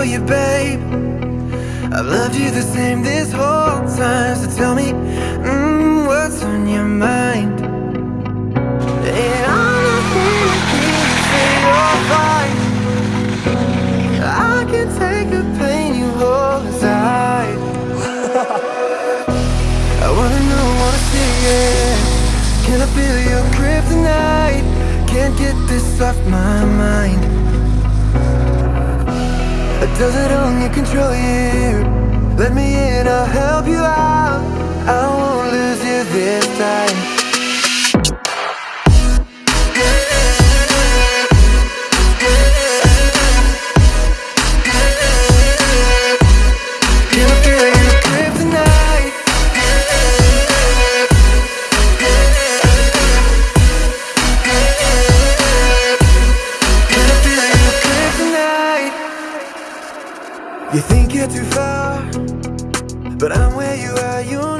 for you, babe. I've loved you the same this whole time. So tell me, mm, what's on your mind? And I'm not gonna say you're fine. I can take the pain you hold inside. I wanna know, wanna see it. Can I feel your grip tonight? Can't get this off my mind. Does it only control you? Let me in, I'll help you out. I won't lose you this time. You.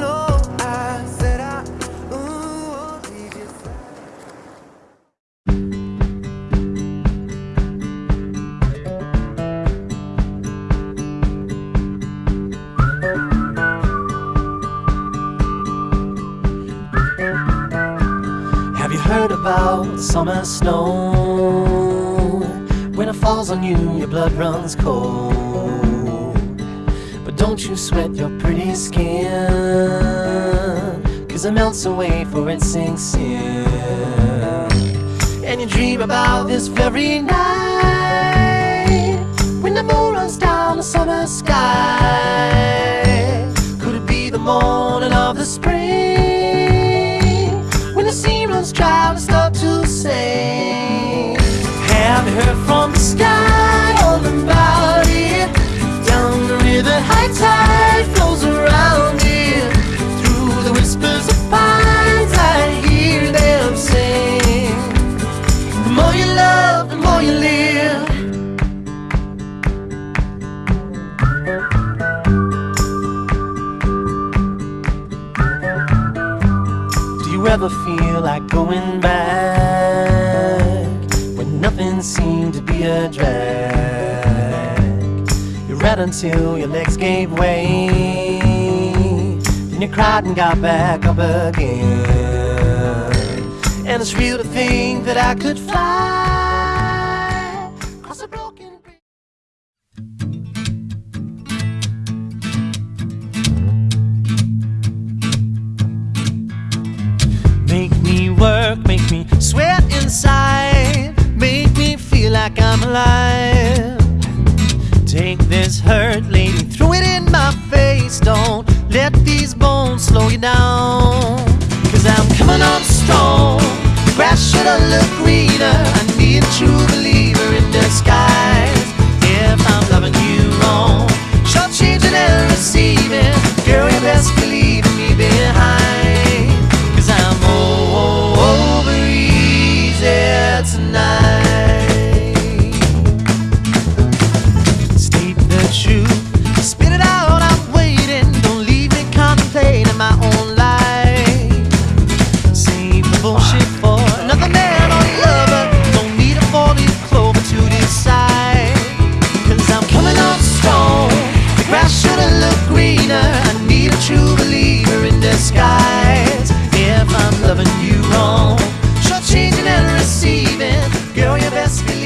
Have you heard about summer snow? When it falls on you, your blood runs cold. Don't you sweat your pretty skin, cause it melts away for it sinks in. And you dream about this very night when the moon runs down the summer sky. Could it be the morning of the spring when the sea runs dry ever feel like going back when nothing seemed to be a drag? You read until your legs gave way, then you cried and got back up again. And it's real to think that I could fly coming on strong. The grass should have looked greener. I need a true believer in disguise. If I'm loving you wrong, short changing and receiving. Girl, you best be be